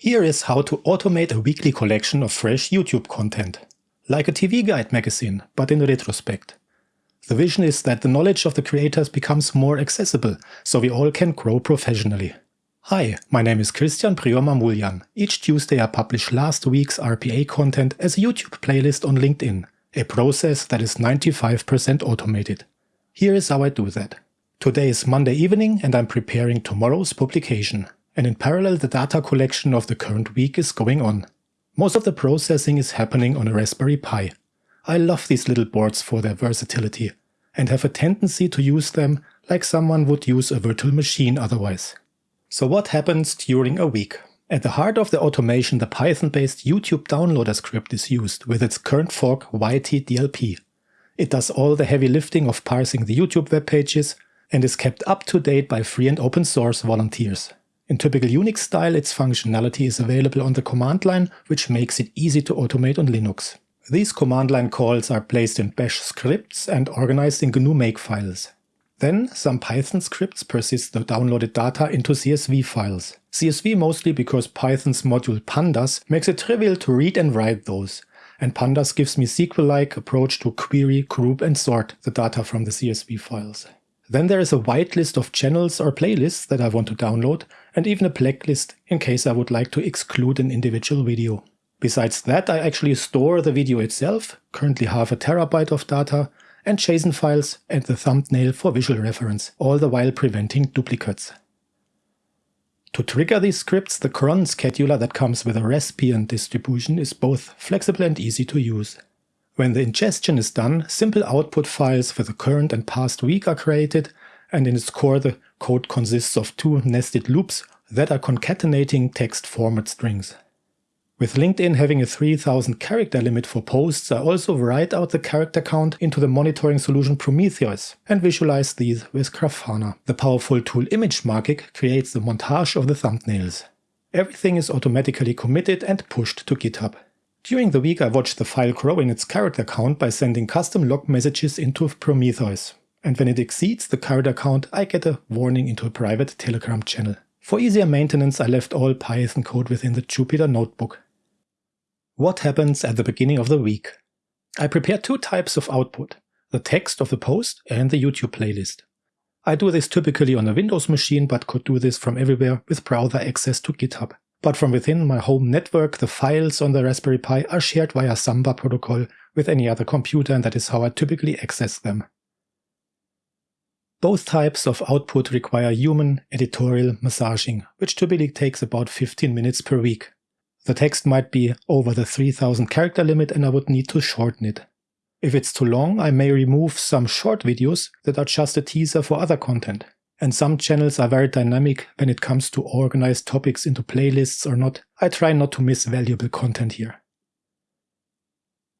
Here is how to automate a weekly collection of fresh YouTube content. Like a TV guide magazine, but in retrospect. The vision is that the knowledge of the creators becomes more accessible, so we all can grow professionally. Hi, my name is Christian Prior Mamulyan. Each Tuesday I publish last week's RPA content as a YouTube playlist on LinkedIn, a process that is 95% automated. Here is how I do that. Today is Monday evening and I'm preparing tomorrow's publication and in parallel the data collection of the current week is going on. Most of the processing is happening on a Raspberry Pi. I love these little boards for their versatility, and have a tendency to use them like someone would use a virtual machine otherwise. So what happens during a week? At the heart of the automation the Python-based YouTube downloader script is used with its current fork YTDLP. It does all the heavy lifting of parsing the YouTube web pages and is kept up to date by free and open source volunteers. In typical Unix style, its functionality is available on the command line, which makes it easy to automate on Linux. These command line calls are placed in bash scripts and organized in GNU makefiles. Then some Python scripts persist the downloaded data into CSV files. CSV mostly because Python's module pandas makes it trivial to read and write those, and pandas gives me SQL-like approach to query, group and sort the data from the CSV files. Then there is a whitelist of channels or playlists that I want to download, and even a blacklist in case I would like to exclude an individual video. Besides that, I actually store the video itself, currently half a terabyte of data, and JSON files and the thumbnail for visual reference, all the while preventing duplicates. To trigger these scripts, the cron scheduler that comes with a Raspbian distribution is both flexible and easy to use. When the ingestion is done, simple output files for the current and past week are created, and in its core the code consists of two nested loops that are concatenating text format strings. With LinkedIn having a 3000 character limit for posts, I also write out the character count into the monitoring solution Prometheus and visualize these with Grafana. The powerful tool ImageMagick creates the montage of the thumbnails. Everything is automatically committed and pushed to GitHub. During the week I watched the file grow in its character count by sending custom log messages into Prometheus. And when it exceeds the character count, I get a warning into a private Telegram channel. For easier maintenance, I left all Python code within the Jupyter notebook. What happens at the beginning of the week? I prepare two types of output, the text of the post and the YouTube playlist. I do this typically on a Windows machine, but could do this from everywhere with browser access to GitHub. But from within my home network, the files on the Raspberry Pi are shared via Samba protocol with any other computer and that is how I typically access them. Both types of output require human editorial massaging, which typically takes about 15 minutes per week. The text might be over the 3000 character limit and I would need to shorten it. If it's too long, I may remove some short videos that are just a teaser for other content. And some channels are very dynamic when it comes to organize topics into playlists or not. I try not to miss valuable content here.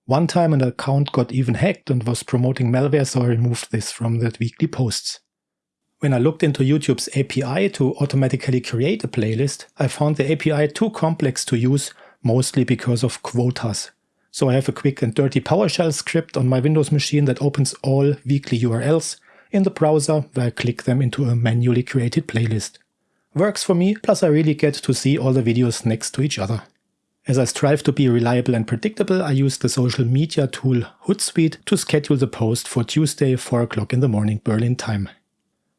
One time an account got even hacked and was promoting malware so I removed this from the weekly posts. When I looked into YouTube's API to automatically create a playlist, I found the API too complex to use, mostly because of quotas. So I have a quick and dirty PowerShell script on my Windows machine that opens all weekly URLs in the browser where I click them into a manually created playlist. Works for me, plus I really get to see all the videos next to each other. As I strive to be reliable and predictable, I use the social media tool Hootsuite to schedule the post for Tuesday 4 o'clock in the morning Berlin time.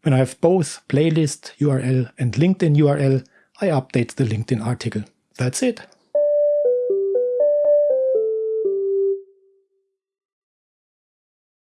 When I have both playlist URL and LinkedIn URL, I update the LinkedIn article. That's it.